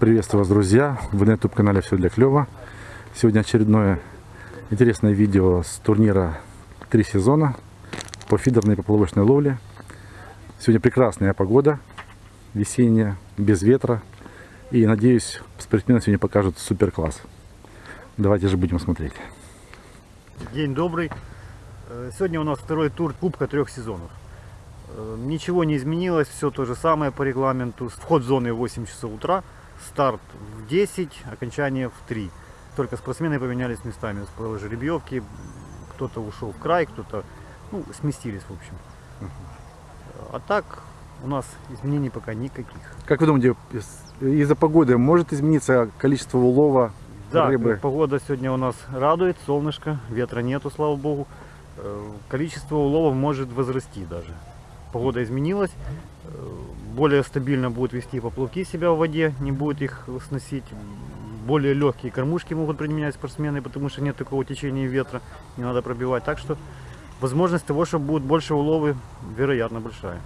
Приветствую вас, друзья! Вы на YouTube канале Все для клёва. Сегодня очередное интересное видео с турнира «Три сезона» по фидерной и поплавочной ловле. Сегодня прекрасная погода, весенняя, без ветра. И надеюсь, спортсмены сегодня покажут супер класс. Давайте же будем смотреть. День добрый. Э, Сегодня у нас второй тур Кубка трех сезонов. Э, Ничего не изменилось, все то же самое по регламенту. Вход в зоны в 8 часов утра, старт в 10, окончание в 3. Только спортсмены поменялись местами, с жеребьевки. Кто-то ушел в край, кто-то ну, сместились, в общем. А так у нас изменений пока никаких. Как вы думаете, из- из-за погоды может измениться количество улова Да, рыбы? погода сегодня у нас радует, солнышко, ветра нету, слава богу. Э, Количество уловов может возрасти даже. Погода изменилась, э, более стабильно будут вести поплавки себя в воде, не будет их сносить. Более легкие кормушки могут применять спортсмены, потому что нет такого течения ветра, не надо пробивать. Так что возможность того, что будут больше уловы, вероятно, большая.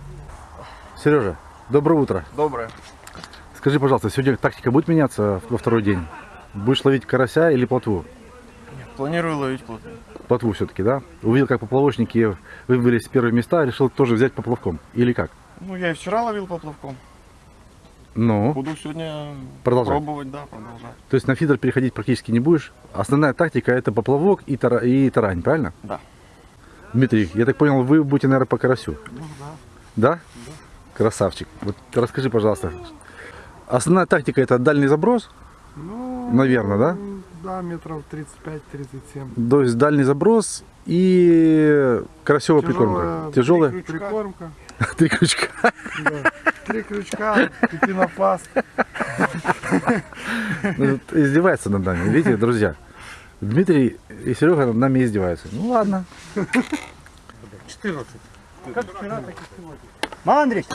Сережа, доброе утро. Доброе. Скажи, пожалуйста, сегодня тактика будет меняться во второй день? Будешь ловить карася или плотву? Планирую ловить плотву. Плотву все-таки, да? Увидел, как поплавочники выбрались в первые места, решил тоже взять поплавком. Или как? Ну, я и вчера ловил поплавком. Ну, Буду сегодня Продолжай. пробовать, да, продолжать. то есть на фидер переходить практически не будешь. Основная тактика это поплавок и, тара- и тарань, правильно? Да. Дмитрий, я так понял, вы будете, наверное, по карасю. Ну, Да? Красавчик. Вот расскажи, пожалуйста. Основная тактика это дальний заброс, Ну, Наверно, да? Да, метров 35-37. то есть дальний заброс и карасевая прикормка. Тяжелая. Прикормка. Три крючка. Да. Три крючка, и пенопласт. Ну, Издевается над нами, видите, друзья. Дмитрий и Серега над нами издеваются. Ну ладно. Мандрик!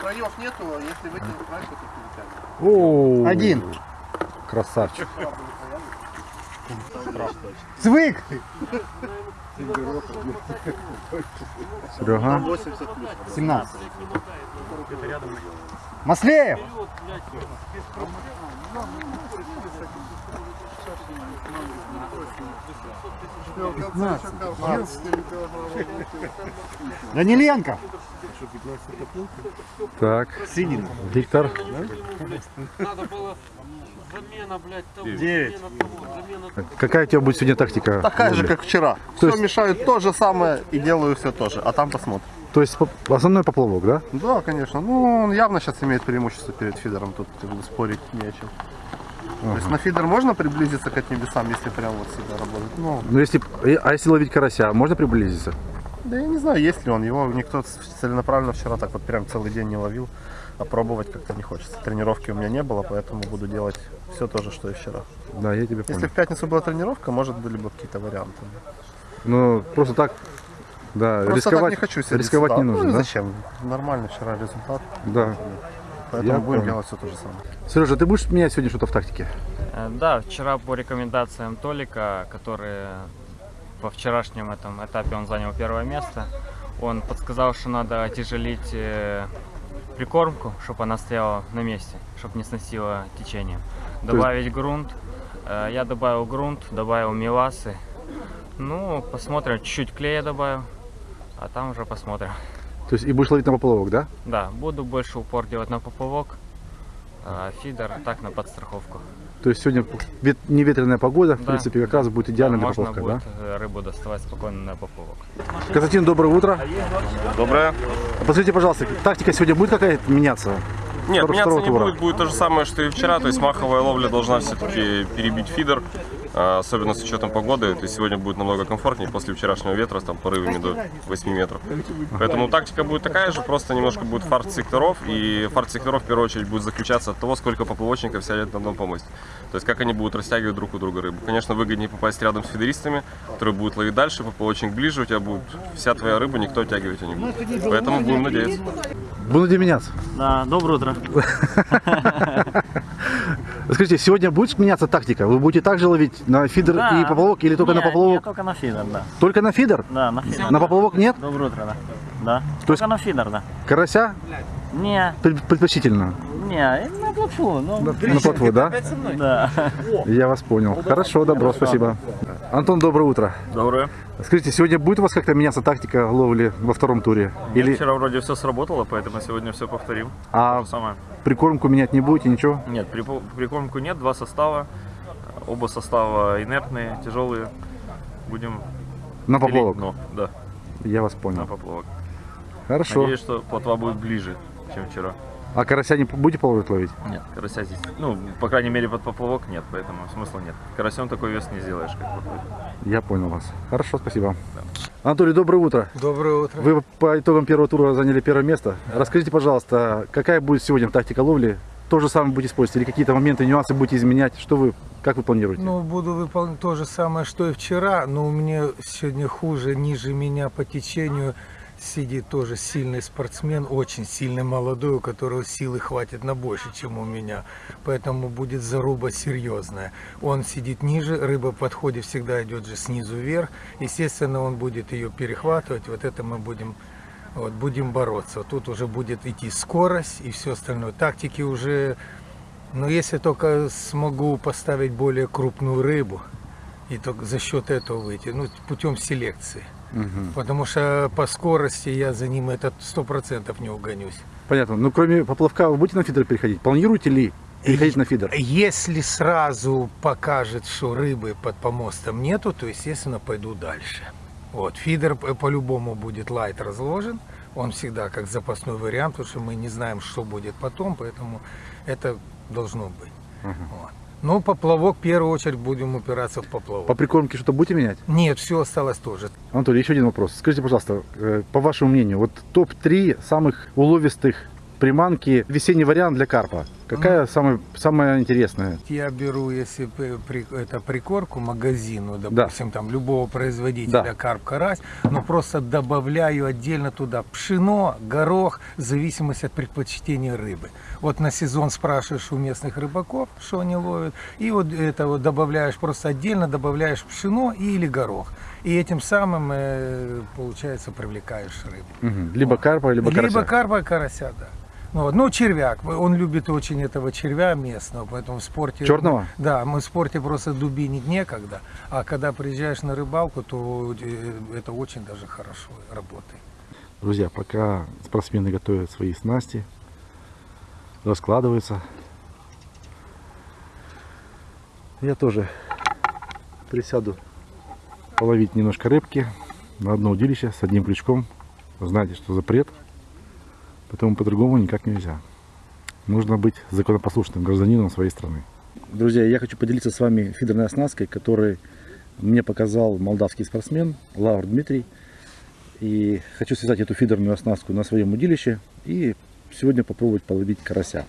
Краев нету, а если вытянуть край, то Один. Красавчик. Звык! Серега. 17. Маслеев! Даниленко! Так. Синин. Виктор. Надо было замена, блядь, того, Девять. замена того, замена Какая у тебя будет сегодня тактика? Такая же, как вчера. То Все есть- мешаю то же самое и делаю все то же. А там посмотрим. То есть основной поплавок, да? Да, конечно. Ну, он явно сейчас имеет преимущество перед фидером. Тут как бы, спорить не о чем. То есть на фидер можно приблизиться к небесам, если прям вот сюда работать? Ну, Ну если, а если ловить карася, можно приблизиться? да я не знаю, есть ли он. Его никто целенаправленно вчера так вот прям целый день не ловил. А пробовать как-то не хочется. Тренировки у меня не было, поэтому буду делать все то же, что и вчера. Да, я тебя Если понял. в пятницу была тренировка, может были бы какие-то варианты. Ну просто так, да, Просто рисковать, так не хочу сидеть рисковать сюда. не нужно, ну, да? зачем? Нормальный вчера результат. Да. Поэтому Я будем понял. делать все то же самое. Сережа, ты будешь менять сегодня что-то в тактике? Э, Да, вчера по рекомендациям Толика, который по вчерашнем этом этапе он занял первое место, он подсказал, что надо отяжелить э, прикормку, чтобы она стояла на месте, чтобы не сносила течением. есть- Добавить грунт. Э, Я добавил грунт, добавил меласы. Ну, посмотрим, чуть-чуть клея добавил, а там уже посмотрим. То есть и будешь ловить на поплавок, да? Да, буду больше упор делать на поплавок, а фидер так на подстраховку. То есть сегодня вет- неветреная погода, в Да. принципе, как раз будет идеально Да, для поплавка, будет э, рыбу доставать спокойно на поплавок. да? Константин, доброе утро. Доброе. Подскажите, пожалуйста, тактика сегодня будет какая-то меняться? Нет, меняться не тура. будет, будет то же самое, что и вчера, то есть маховая ловля должна все-таки перебить фидер, особенно с учетом погоды, то есть сегодня будет намного комфортнее после вчерашнего ветра с там порывами до 8 метров. Поэтому тактика будет такая же, просто немножко будет фарт секторов, и фарт секторов в первую очередь будет заключаться от того, сколько поплавочников сядет на одном помосте. То есть как они будут растягивать друг у друга рыбу. Конечно, выгоднее попасть рядом с фидеристами, которые будут ловить дальше, поплавочник ближе, у тебя будет вся твоя рыба, никто оттягивать ее не будет. Поэтому будем надеяться. Будете меняться? Да, доброе утро. Скажите, сегодня будет меняться тактика? Вы будете также ловить на фидер Да. и поплавок или только на Не, поплавок? не, только на фидер, да. Только на фидер? Да, на фидер. На поплавок нет? Доброе утро, да. да. То есть- Только на фидер, да. Карася Не, пред- предпочтительно. не, на плотву, ну, На плотву, да? да. Я вас понял. Хорошо, добро, спасибо. Антон, доброе утро. Доброе. Скажите, сегодня будет у вас как-то меняться тактика ловли во втором туре? Или Вчера вроде все сработало, поэтому сегодня все повторим. а самое. прикормку менять не будете, ничего? Нет, прикормку нет, два состава. Оба состава инертные, тяжелые. Будем На поплавок? дно, да, Я вас на понял. поплавок. Хорошо. Надеюсь, что плотва будет ближе, чем вчера. А карася не будете пробовать ловить? Нет, карася здесь, ну, по крайней мере, под поплавок нет, поэтому смысла нет. Карасем такой вес не сделаешь, как плотвой. Я понял вас. Хорошо, спасибо. Анатолий, доброе утро. Доброе утро. Вы по итогам первого тура заняли первое место. Расскажите, пожалуйста, какая будет сегодня тактика ловли? То же самое будете использовать или какие-то моменты, нюансы будете изменять? Что вы, как вы планируете? Ну, буду выполнять то же самое, что и вчера, но у меня сегодня хуже, ниже меня по течению сидит тоже сильный спортсмен, очень сильный молодой, у которого силы хватит на больше, чем у меня. Поэтому будет заруба серьезная. Он сидит ниже, рыба подходит всегда идет же снизу вверх. Естественно, он будет ее перехватывать. Вот это мы будем вот, будем бороться. Тут уже будет идти скорость и все остальное. Тактики уже но если только смогу поставить более крупную рыбу, и только за счет этого выйти, ну, путем селекции. Мгм. Потому что по скорости я за ним этот сто процентов не угонюсь. Понятно. Ну, кроме поплавка, вы будете на фидер переходить? Планируете ли переходить на фидер? Если сразу покажет, что рыбы под помостом нету, то, естественно, пойду дальше. Вот, фидер по- по-любому будет лайт разложен. Он всегда как запасной вариант, потому что мы не знаем, что будет потом, поэтому это должно быть. Вот. Ну, поплавок, в первую очередь, будем упираться в поплавок. По прикормке что-то будете менять? Нет, все осталось тоже. Анатолий, еще один вопрос. Скажите, пожалуйста, э, по вашему мнению, вот топ-3 самых уловистых приманки, весенний вариант для карпа. Какая самая, самая интересная? Я беру, если это прикорку магазину, допустим, там любого производителя, Да. карп, карась, но просто добавляю отдельно туда пшено, горох, в зависимости от предпочтения рыбы. Вот на сезон спрашиваешь у местных рыбаков, что они ловят, и вот это вот добавляешь просто отдельно, добавляешь пшено или горох. И этим самым, э, получается, привлекаешь рыбу. Мгм. Либо карпа, либо карася. Либо карпа, карася, да. Ну, вот. ну, червяк. Он любит очень этого червя местного, поэтому в спорте... Черного? Да, мы в спорте просто дубинить некогда. А когда приезжаешь на рыбалку, то э, это очень даже хорошо работает. Друзья, пока спортсмены готовят свои снасти, раскладываются, я тоже присяду половить немножко рыбки на одно удилище с одним крючком. Знаете, что запрет, поэтому по-другому никак нельзя. Нужно быть законопослушным гражданином своей страны. Друзья, я хочу поделиться с вами фидерной оснасткой, которую мне показал молдавский спортсмен Лавр Дмитрий. И хочу связать эту фидерную оснастку на своем удилище и сегодня попробовать половить карася.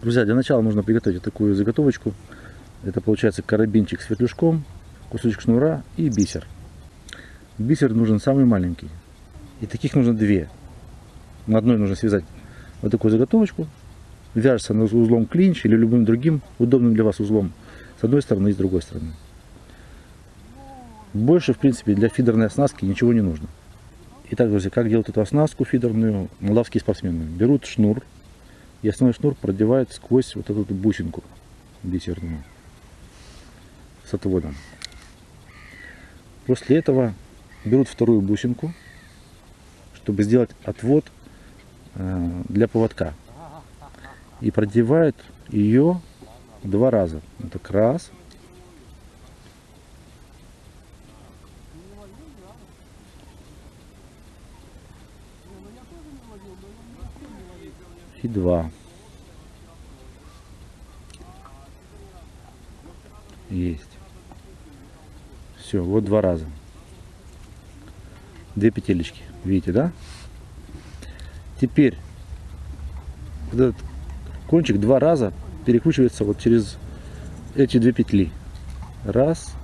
Друзья, для начала нужно приготовить такую заготовочку. Это получается карабинчик с вертлюжком, кусочек шнура и бисер. Бисер нужен самый маленький. И таких нужно две. На одной нужно связать вот такую заготовочку. Вяжется на узлом клинч или любым другим удобным для вас узлом. С одной стороны и с другой стороны. Больше, в принципе, для фидерной оснастки ничего не нужно. Итак, друзья, как делают эту оснастку фидерную молдавские спортсмены? Берут шнур и основной шнур продевают сквозь вот эту бусинку бисерную с отводом. После этого берут вторую бусинку, чтобы сделать отвод для поводка. И продевают ее два раза. Вот раз. И два. Есть. Все, вот два раза. Две петелечки. Видите, да? Теперь вот этот кончик два раза перекручивается вот через эти две петли. Раз.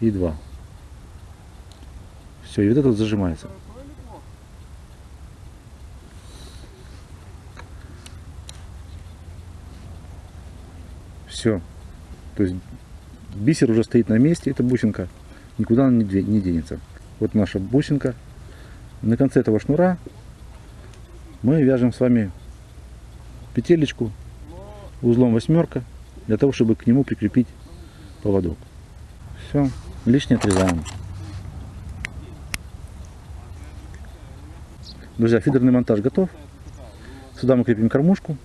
И два. Все, и вот это вот зажимается. Все. То есть бисер уже стоит на месте, это бусинка. Никуда она не де- не денется. Вот наша бусинка. На конце этого шнура мы вяжем с вами петелечку узлом восьмерка для того, чтобы к нему прикрепить поводок. Все, лишнее отрезаем. Друзья, фидерный монтаж готов. Сюда мы крепим кормушку,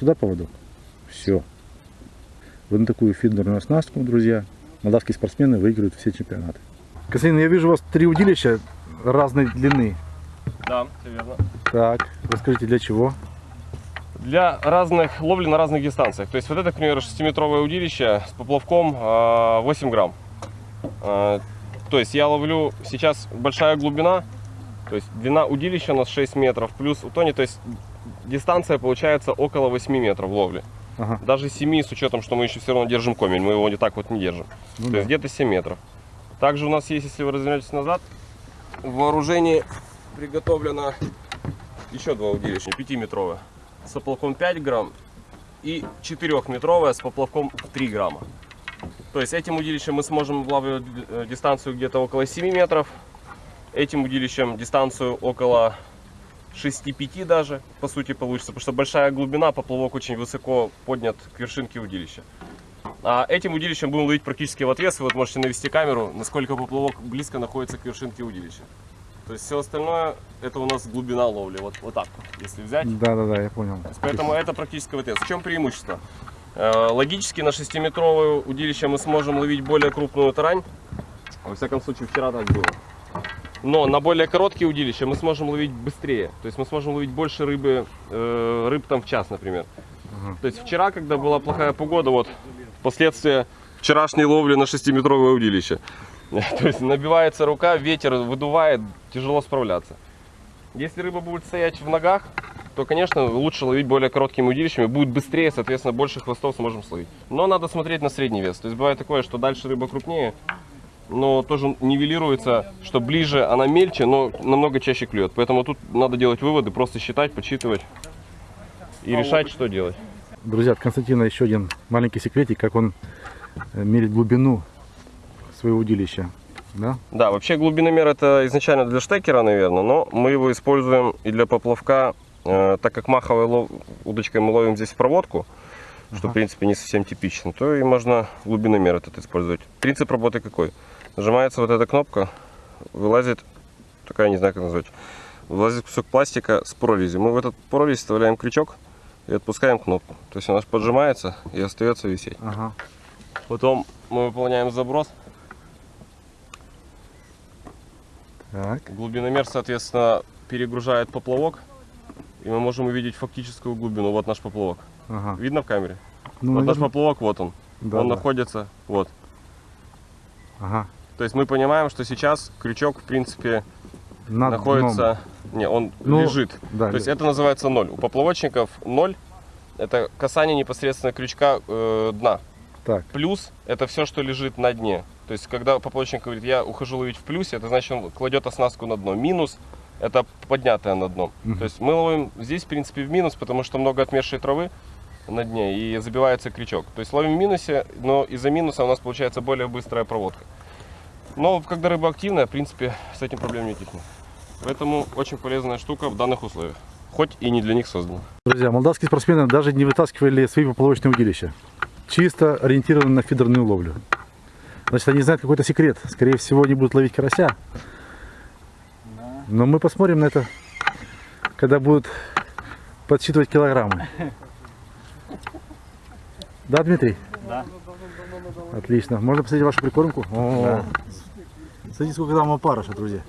сюда поводок. Все. Вот на такую фидерную оснастку, друзья, молдавские спортсмены выигрывают все чемпионаты. Константин, я вижу у вас три удилища разной длины. Да, все верно. Так, расскажите, для чего? Для разных ловли на разных дистанциях. То есть вот это, к примеру, 6-метровое удилище с поплавком а, 8 грамм. А, То есть я ловлю сейчас большая глубина, то есть длина удилища у нас 6 метров, плюс у Тони, то есть дистанция получается около 8 метров ловли. Ага. Даже 7 с учетом, что мы еще все равно держим комель, мы его не так вот не держим. Ну то да. есть где-то 7 метров. Также у нас есть, если вы развернетесь назад, в вооружении приготовлено еще два удилища, 5-метровое, с поплавком 5 грамм и 4-метровое с поплавком в 3 грамма. То есть этим удилищем мы сможем ловить э, дистанцию где-то около 7 метров, этим удилищем дистанцию около 6-5 даже, по сути, получится, потому что большая глубина, поплавок очень высоко поднят к вершинке удилища. А этим удилищем будем ловить практически в отвес, вы вот можете навести камеру, насколько поплавок близко находится к вершинке удилища. То есть все остальное, это у нас глубина ловли, вот, вот так если взять. Да, да, да, я понял. Поэтому это практически в отвес. В чем преимущество? Э, Логически на 6-метровое удилище мы сможем ловить более крупную тарань. Во всяком случае, вчера так было. Но на более короткие удилища мы сможем ловить быстрее. То есть мы сможем ловить больше рыбы, э, рыб там в час, например. То есть вчера, когда была плохая погода, вот последствия вчерашней ловли на 6-метровое удилище. То есть набивается рука, ветер выдувает, тяжело справляться. Если рыба будет стоять в ногах, то, конечно, лучше ловить более короткими удилищами. Будет быстрее, соответственно, больше хвостов сможем словить. Но надо смотреть на средний вес. То есть бывает такое, что дальше рыба крупнее, но тоже нивелируется, что ближе она мельче, но намного чаще клюет. Поэтому тут надо делать выводы, просто считать, подсчитывать и решать, что делать. Друзья, от Константина еще один маленький секретик, как он э, мерит глубину своего удилища. Да? Да, вообще глубиномер это изначально для штекера, наверное, но мы его используем и для поплавка, э, так как маховой лов- удочкой мы ловим здесь проводку, что в принципе не совсем типично, то и можно глубиномер этот использовать. Принцип работы какой? Нажимается вот эта кнопка, вылазит, такая не знаю как назвать, вылазит кусок пластика с прорезью. Мы в этот прорезь вставляем крючок и отпускаем кнопку. То есть она поджимается и остается висеть. Ага. Потом мы выполняем заброс. Так. Глубиномер, соответственно, перегружает поплавок. И мы можем увидеть фактическую глубину. Вот наш поплавок. Ага. Видно в камере? Ну, вот наш наверно, поплавок, вот он. да, он да. находится, вот. Ага. То есть мы понимаем, что сейчас крючок, в принципе, Над находится... Не, он Ну, лежит. да, То есть это называется ноль. У поплавочников ноль. Это касание непосредственно крючка э, дна. Так. Плюс это все, что лежит на дне. То есть, когда поплавочник говорит, я ухожу ловить в плюсе, это значит, он кладет оснастку на дно. Минус это поднятое на дно. Мгм. То есть мы ловим здесь, в принципе, в минус, потому что много отмершей травы на дне и забивается крючок. То есть ловим в минусе, но из-за минуса у нас получается более быстрая проводка. Но когда рыба активная, в принципе, с этим проблем не тихнет. Поэтому очень полезная штука в данных условиях. Хоть и не для них создана. Друзья, молдавские спортсмены даже не вытаскивали свои поплавочные удилища. Чисто ориентированы на фидерную ловлю. Значит, они знают какой-то секрет. Скорее всего, они будут ловить карася. Но мы посмотрим на это, когда будут подсчитывать килограммы. Да, Дмитрий? Да. Отлично. Можно посмотреть вашу прикормку? О, Смотрите, сколько там опарыша, друзья.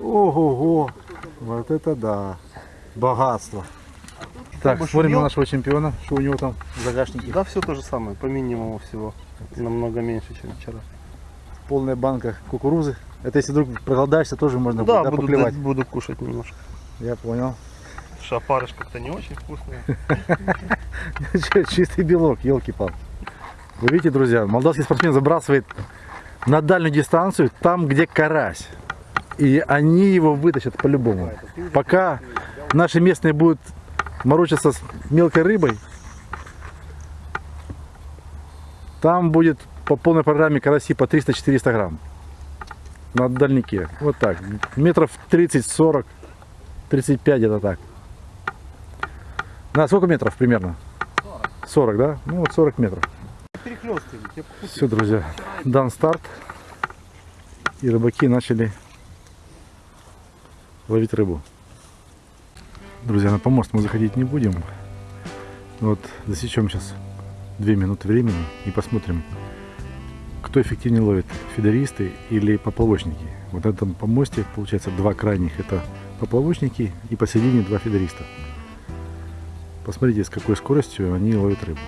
Ого-го. Вот это да. Богатство. Так, смотрим на нашего чемпиона, что у него там в загашнике. Да, все то же самое, по минимуму всего. Намного меньше, чем вчера. Полная банка кукурузы. Это если вдруг проголодаешься, тоже можно да, будет, да, буду, поклевать. буду кушать немножко. Я понял. Шапарыш как-то не очень вкусный. Чистый белок, елки-палки. Вы видите, друзья, молдавский спортсмен забрасывает на дальнюю дистанцию, там, где карась. И они его вытащат по-любому. Пока наши местные будут морочиться с мелкой рыбой, Там будет по полной программе караси по 300-400 грамм. На дальнике. Вот так. Метров 30-40. 35 где-то так. На сколько метров примерно? 40, да? Ну вот 40 метров. Все, друзья, дан старт. И рыбаки начали ловить рыбу. Друзья, на помост мы заходить не будем. Вот засечем сейчас 2 минуты времени и посмотрим, кто эффективнее ловит, фидеристы или поплавочники. Вот на этом помосте получается два крайних, это поплавочники и посередине два фидериста. Посмотрите, с какой скоростью они ловят рыбу.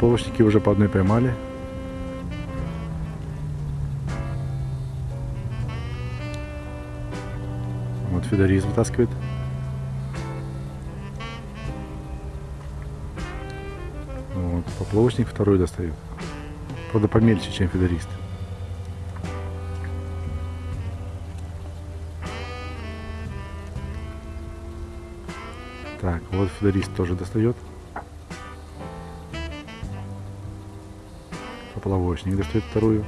Поплавочники уже по одной поймали. Вот Федорис вытаскивает. Вот, поплавочник второй достает. Правда помельче, чем фидерист. Так, вот фидерист тоже достает. Поплавочник достает вторую.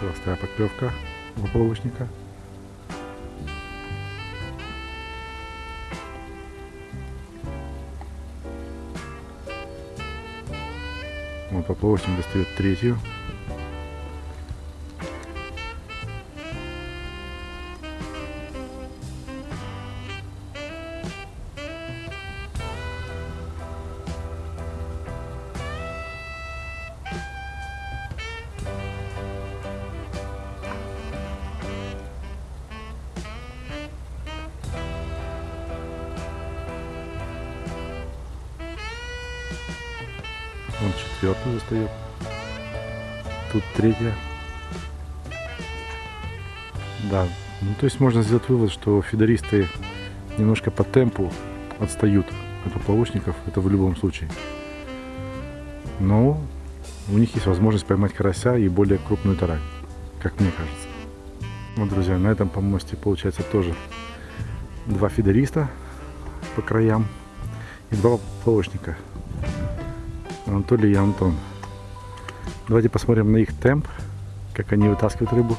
Холостая подклевка поплавочника. Вот поплавочник достает третью. Четвертую достает. Тут третья. Да. Ну, то есть можно сделать вывод, что фидеристы немножко по темпу отстают от поплавочников. Это в любом случае. Но у них есть возможность поймать карася и более крупную тарань, как мне кажется. Вот, друзья, на этом помосте получается тоже два фидериста по краям и два поплавочника. Анатолий и Антон. Давайте посмотрим на их темп, как они вытаскивают рыбу.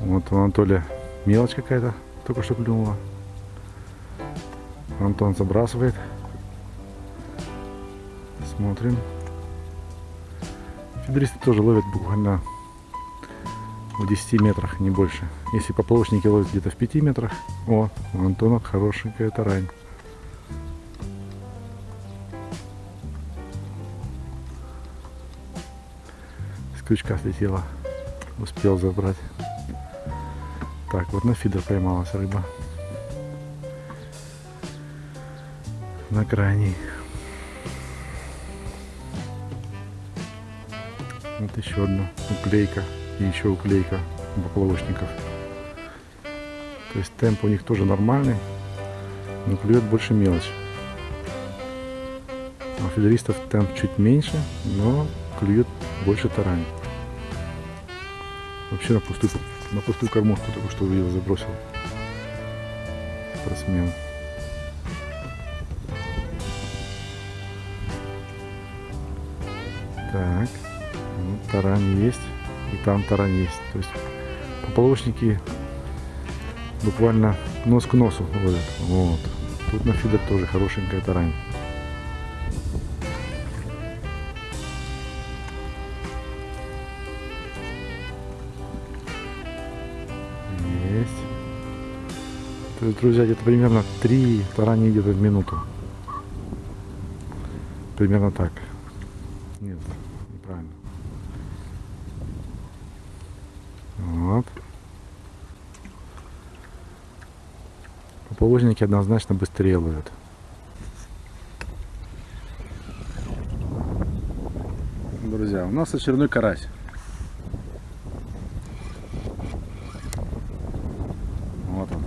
Вот у Анатолия мелочь какая-то только что клюнула. Антон забрасывает. Смотрим. Фидеристы тоже ловят буквально в 10 метрах, не больше. Если поплавочники ловят где-то в 5 метрах, о, у Антона хорошенькая тарань. Крючка слетела. Успел забрать. Так, вот на фидер поймалась рыба. На крайней. Вот еще одна уклейка. И еще уклейка поплавочников. То есть темп у них тоже нормальный, но клюет больше мелочь. А у фидеристов темп чуть меньше, но клюет больше тарань. Вообще на пустую, на пустую кормушку только что увидел, забросил. Спортсмен. Так, ну, тарань есть, и там тарань есть. То есть поплавочники буквально нос к носу ловят. Вот. Тут на фидер тоже хорошенькая тарань. Друзья, где-то примерно 3 тарани где-то в минуту. Примерно так. Нет, неправильно. Вот. Поплавочники однозначно быстрее ловят. Друзья, у нас очередной карась. Вот он.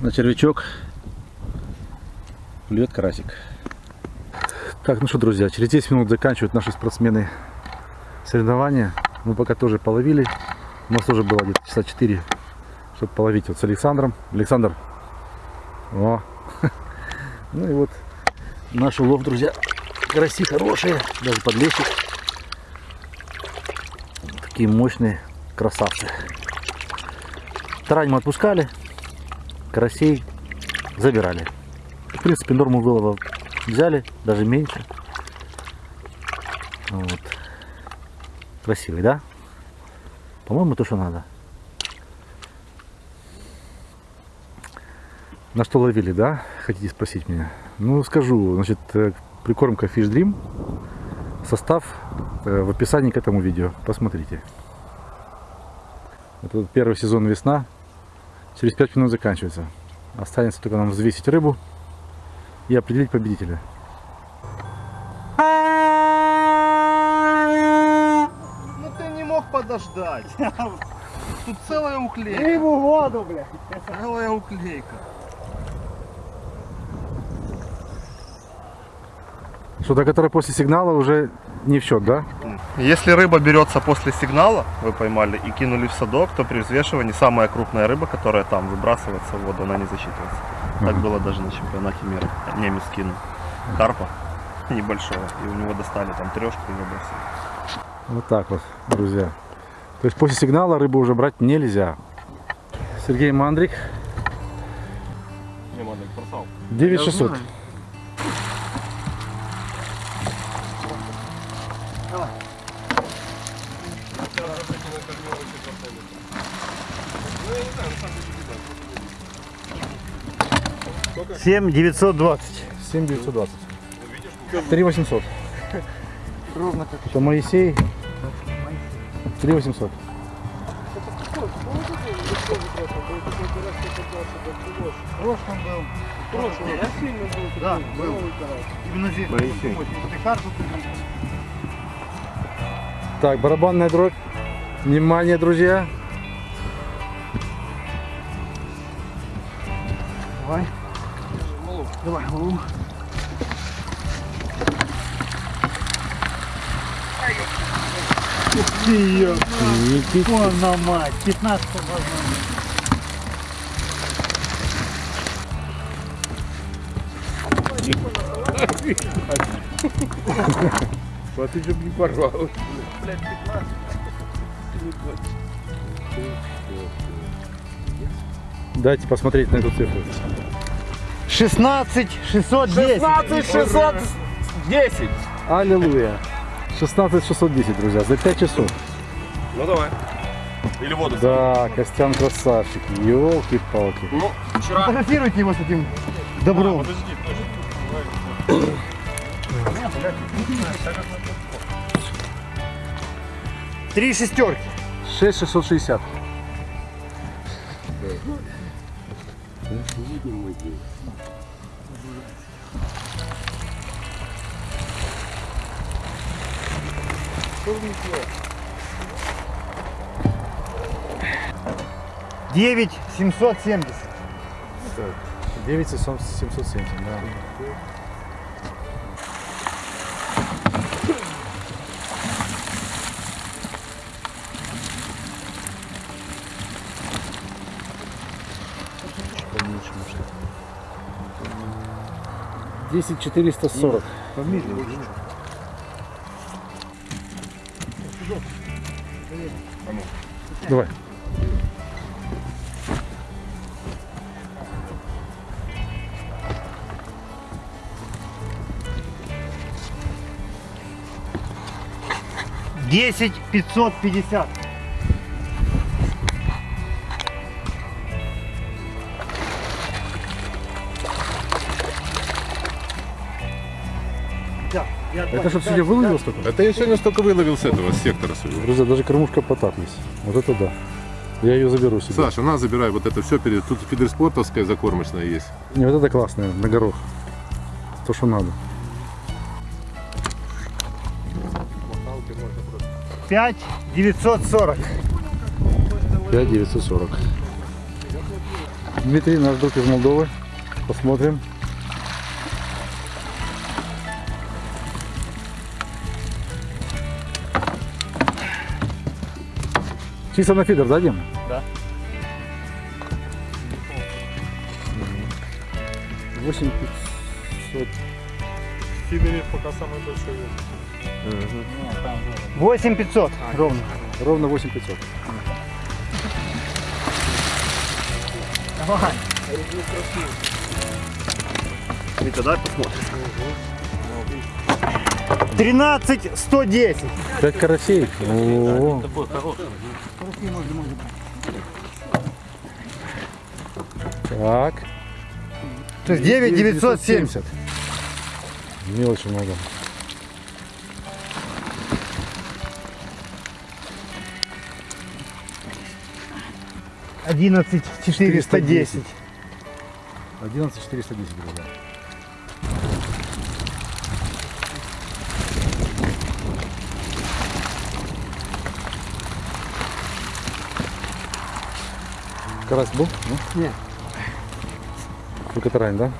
На червячок клюет карасик. Так, ну что, друзья, через 10 минут заканчивают наши спортсмены соревнования. Мы пока тоже половили. У нас тоже было где-то часа 4, чтобы половить вот с Александром. Александр. О. Ну и вот наш улов, друзья. Караси хорошие, даже подлещик. Такие мощные красавцы. Тарань мы отпускали, карасей забирали. В принципе, норму вылова взяли, даже меньше. Вот. Красивый, да? По-моему, то, что надо. На что ловили, да? Хотите спросить меня? Ну, скажу. Значит, э, прикормка Fish Dream. Состав э, в описании к этому видео. Посмотрите. Это первый сезон весна. Через 5 минут заканчивается. Останется только нам взвесить рыбу и определить победителя. Ну ты не мог подождать. Тут целая уклейка. Рыбу в воду, блядь. Целая уклейка. Что-то, которое после сигнала уже не в счет, да? Если рыба берется после сигнала, вы поймали, и кинули в садок, то при взвешивании самая крупная рыба, которая там выбрасывается в воду, она не засчитывается. Так было даже на чемпионате мира. Немец кинул карпа небольшого, и у него достали там трешку и выбросили. Вот так вот, друзья. То есть после сигнала рыбу уже брать нельзя. Сергей Мандрик. 9600. Семь девятьсот двадцать. 7920. 3800. Ровно как. Это Моисей. 3800. прошлом был. прошлом. Я сильно был. Да, был. Именно здесь. Моисей. Так, барабанная дробь. Внимание, друзья. Давай. Давай, голову. Ух ты ее. Вон на мать. 15 возможно. Дайте посмотреть на эту цифру. 16 610. 16 610. Аллилуйя. 16 610, друзья, за 5 часов. Ну давай. Или воду. Да, Костян красавчик. Елки-палки. Ну, вчера... Фотографируйте его с этим добром. Подожди, подожди. Три шестерки. 6 660. Девять семьсот семьдесят. 9 770, да. Десять четыреста сорок. Давай. Десять пятьсот пятьдесят. Это что, сегодня выловил столько? Это я сегодня столько выловил с этого, с сектора своего. Друзья, даже кормушка потап есть. Вот это да. Я ее заберу себе. Саша, на, забирай вот это все. Перед... Тут фидерспортовская закормочная есть. Не, вот это классное, на горох. То, что надо. Пять девятьсот сорок. 5 940. Дмитрий, наш друг из Молдовы. Посмотрим. Чисто на фидер, да, Дим? Да. 8500. Фидере пока самый большой вес. 8500 ровно. Ровно 8500. Витя, дай посмотрим. 13 110. 5 карасей. О, Так. То есть 9 970. Мелочи много. Одиннадцать четыреста десять. 11 410 друзья. Карась был? Нет. Только тарань, да?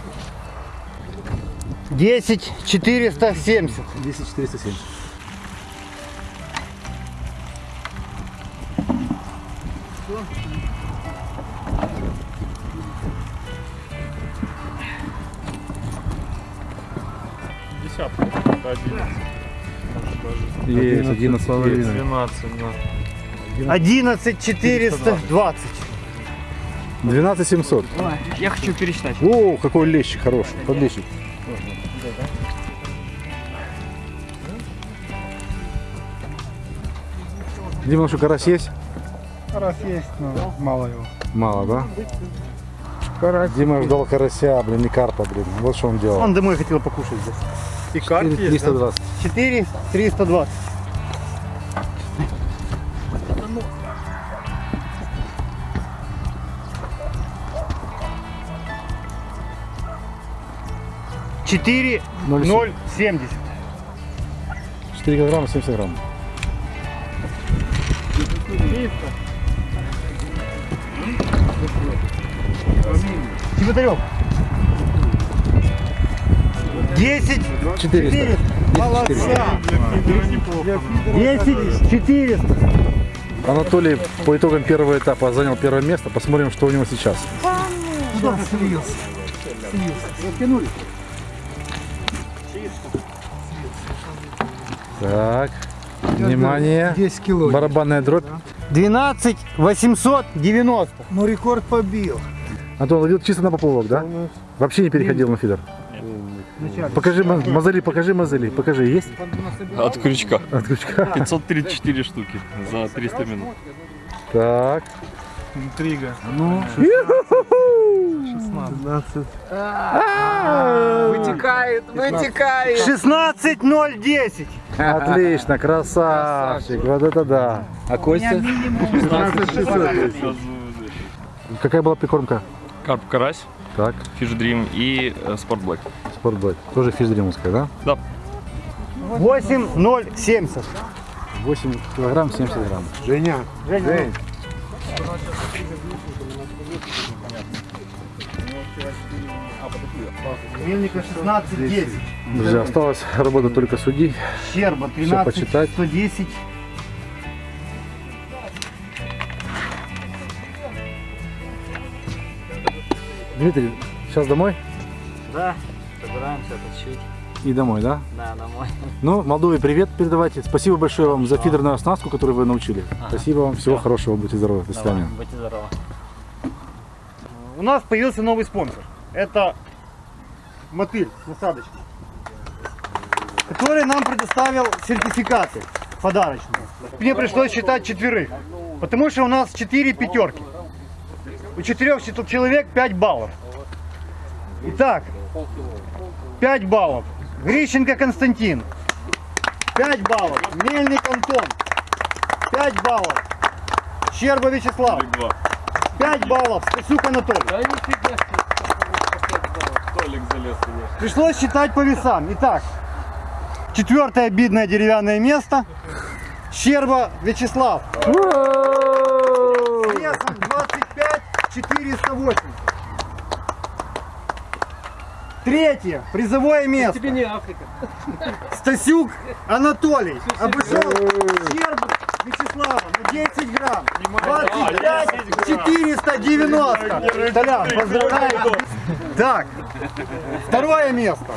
Десять четыреста семьдесят. 10 470. Десятка. Это 11. Есть 11 половиной. 12, да. Одиннадцать четыреста двадцать. 12 700. Я хочу пересчитать. О, какой лещик хороший. Подлещик. Дима, что, карась есть? Раз есть, но мало его. Мало, да? Дима ждал карася, блин, не карпа, блин. Вот что он делал. Он домой хотел покушать здесь. И карп есть, да? 320. 4 320. Четыре Ноль ноль семьдесят. 4 килограмма 70 грамм. Чеботарев. Десять 400. четыреста. Молодца. Десять четыреста. Анатолий по итогам первого этапа занял первое место. Посмотрим, что у него сейчас. Куда слился? Так, внимание. 10 кило. Барабанная дробь. Двенадцать восемьсот девяносто. Ну рекорд побил. Антон, ловил чисто на поплавок, да? Вообще не переходил на фидер? Покажи мо- мозоли, покажи мозоли, покажи, есть? От крючка. От крючка. 534 штуки за 300 минут. Так. Интрига. Ну, Вытекает, вытекает. Шестнадцать ноль десять. Отлично, красавчик, вот это да. А Костя? Какая была прикормка? Карп карась, Так, фиш дрим и э, блэк. спортбэк. Тоже физдримовская, да? Да. Восемь ноль семьдесят. 8 килограмм 70 грамм. Женя, Жень, Мельника шестнадцать десять. Друзья, осталось работать только судей. Щерба тринадцать почитать. сто десять. Дмитрий, сейчас домой? Да, собираемся тащить. И домой, да? Да, домой. Ну, Молдове привет передавайте. Спасибо большое вам за фидерную оснастку, которую вы научили. Спасибо вам, всего хорошего, будьте здоровы, до свидания. Давай, будьте здоровы. У нас появился новый спонсор. Это мотыль насадочный, который нам предоставил сертификаты подарочные. Мне пришлось считать четверых, потому что у нас четыре пятерки. У четырех чет- человек 5 баллов. Итак, 5 баллов. Грищенко Константин. 5 баллов. Мельник Антон. 5 баллов. Щерба Вячеслав. 5 баллов. Стасюк Анатолий. Пришлось считать по весам. Итак, четвертое обидное деревянное место. Щерба Вячеслав. С весом 25 480. Третье. Призовое место. Тебе не Африка. Стасюк Анатолий. Обошел Щербу Вячеслава на 10 грамм. 25 490. Толян, поздравляю. Так, второе место.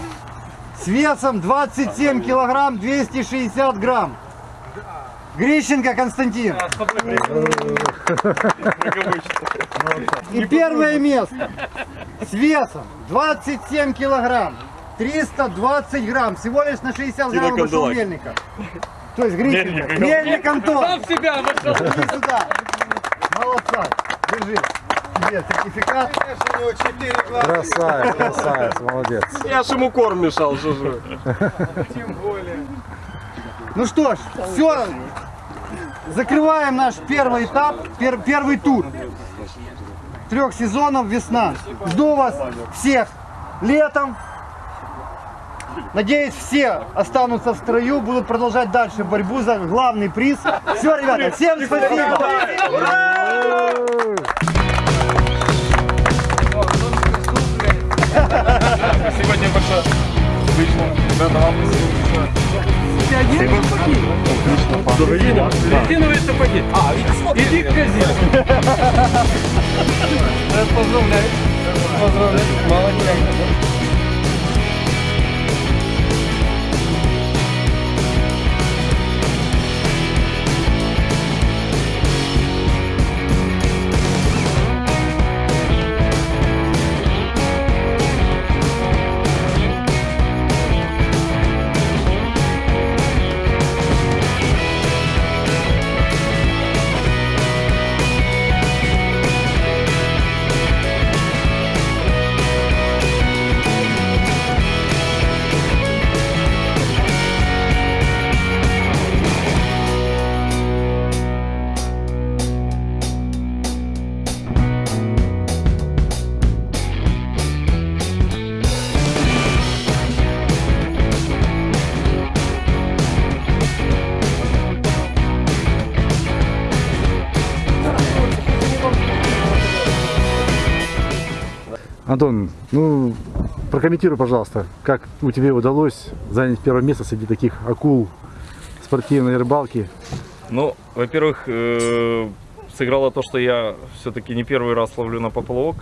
С весом 27 килограмм 260 грамм. Грищенко Константин. И первое место с весом 27 килограмм 320 грамм. Всего лишь на 60 грамм обошел Мельника. То есть Грищенко. Мельник Антон. Сам себя вошел. Иди сюда. Молодца. Держи. Тебе сертификат. Красавец, красавец, молодец. Я ж ему корм мешал, что же. Ну что ж, все. Закрываем наш первый этап, пер- первый тур. Трех сезонов весна. Жду вас всех летом. Надеюсь, все останутся в строю, будут продолжать дальше борьбу за главный приз. Все, ребята, всем спасибо. Спасибо тебе большое. Отлично. Ребята, вам Резиновые сапоги. А, иди к казино. Поздравляю. Поздравляю. Молодец. Антон, ну, прокомментируй, пожалуйста, как у тебя удалось занять первое место среди таких акул спортивной рыбалки. Ну, во-первых, э, сыграло то, что я все-таки не первый раз ловлю на поплавок.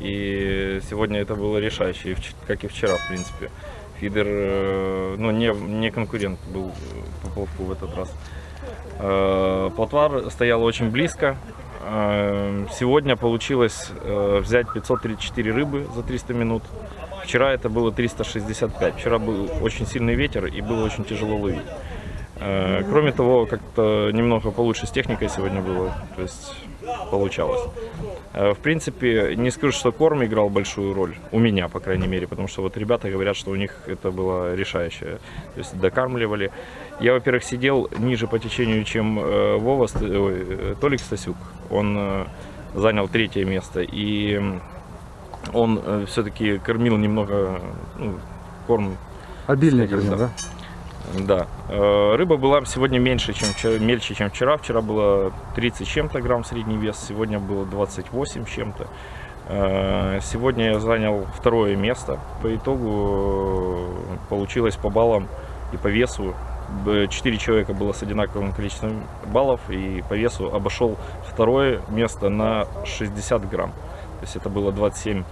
И сегодня это было решающе, как и вчера, в принципе. Фидер, э, ну, не, не конкурент был э, поплавку в этот раз. Э, Плотва стояла очень близко. Э, Сегодня получилось э, взять 534 рыбы за 300 минут. Вчера это было 365. Вчера был очень сильный ветер и было очень тяжело ловить. Э, Кроме того, как-то немного получше с техникой сегодня было, то есть получалось. Э, В принципе, не скажу, что корм играл большую роль, у меня, по крайней мере, потому что вот ребята говорят, что у них это было решающее, то есть докармливали. Я, во-первых, сидел ниже по течению, чем э, Вова, ой, э, Толик Стасюк, он э, занял третье место, и он все-таки кормил немного, ну, корм Сходил, кормил, да. да? Рыба была сегодня меньше, чем вчера, мельче, чем вчера. Вчера было 30 с чем-то грамм средний вес, сегодня было 28 с чем-то. Сегодня я занял второе место. По итогу получилось по баллам и по весу. Б- Четыре человека было с одинаковым количеством баллов и по весу обошел второе место на 60 грамм. То есть это было 27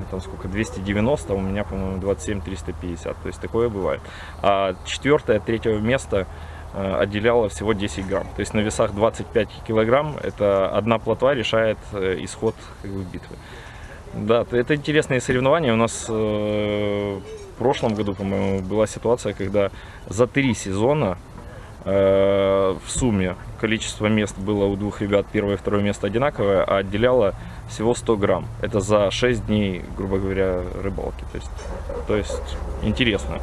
ну, там сколько, 290, а у меня, по-моему, 27 350. То есть такое бывает. А четвертое, третье место э, отделяло всего 10 грамм. То есть на весах 25 килограмм это одна плотва решает э, исход как бы, битвы. Да, это интересные соревнования. У нас э, прошлом году, по-моему, была ситуация, когда за три сезона э, в сумме количество мест было у двух ребят, первое и второе место одинаковое, а отделяло всего 100 грамм. Это за 6 дней, грубо говоря, рыбалки. То есть, то есть интересно.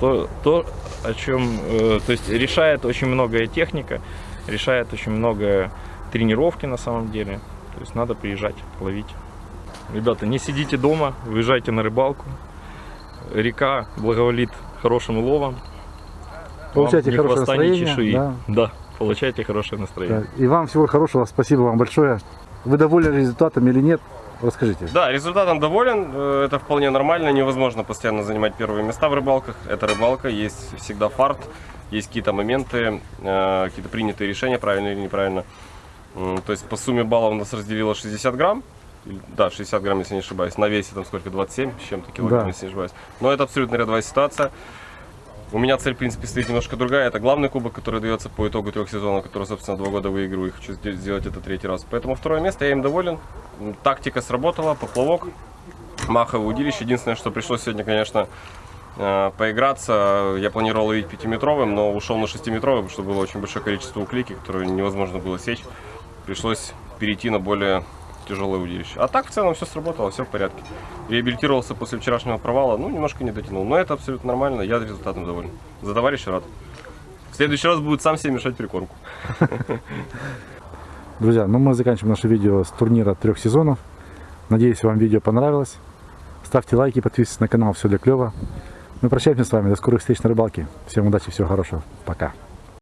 То, то о чем, э, то есть решает очень многое техника, решает очень многое тренировки на самом деле. То есть надо приезжать, ловить. Ребята, не сидите дома, выезжайте на рыбалку. Река благоволит хорошим уловом. Получайте Вам хорошее настроение, чешуи. да. Да, получайте хорошее настроение. Да. И вам всего хорошего, спасибо вам большое. Вы довольны результатом или нет? Расскажите. Да, результатом доволен. Э, Это вполне нормально. Невозможно постоянно занимать первые места в рыбалках. Это рыбалка, есть всегда фарт, есть какие-то моменты, э, какие-то принятые решения, правильно или неправильно. То есть по сумме баллов у нас разделило 60 грамм. Да, 60 грамм, если не ошибаюсь. На весе там сколько, 27 с чем-то килограмм, Да. если не ошибаюсь. Но это абсолютно рядовая ситуация. У меня цель, в принципе, стоит немножко другая. Это главный кубок, который дается по итогу трех сезонов, который, собственно, два года выигрываю. И хочу сде- сделать это третий раз. Поэтому второе место, я им доволен. Тактика сработала, поплавок, маховое удилище. Единственное, что пришлось сегодня, конечно, э, поиграться. Я планировал ловить пятиметровым, но ушел на шестиметровый, потому что было очень большое количество уклейки, которые невозможно было сечь. Пришлось перейти на более тяжелое удилище. А так в целом все сработало, все в порядке. Реабилитировался после вчерашнего провала, ну, немножко не дотянул. Но это абсолютно нормально, я результатом доволен. За товарища рад. В следующий раз будет сам себе мешать прикормку. Друзья, ну мы заканчиваем наше видео с турнира трех сезонов. Надеюсь, вам видео понравилось. Ставьте лайки, подписывайтесь на канал, все для клёва. Мы прощаемся с вами, до скорых встреч на рыбалке. Всем удачи, всего хорошего, пока.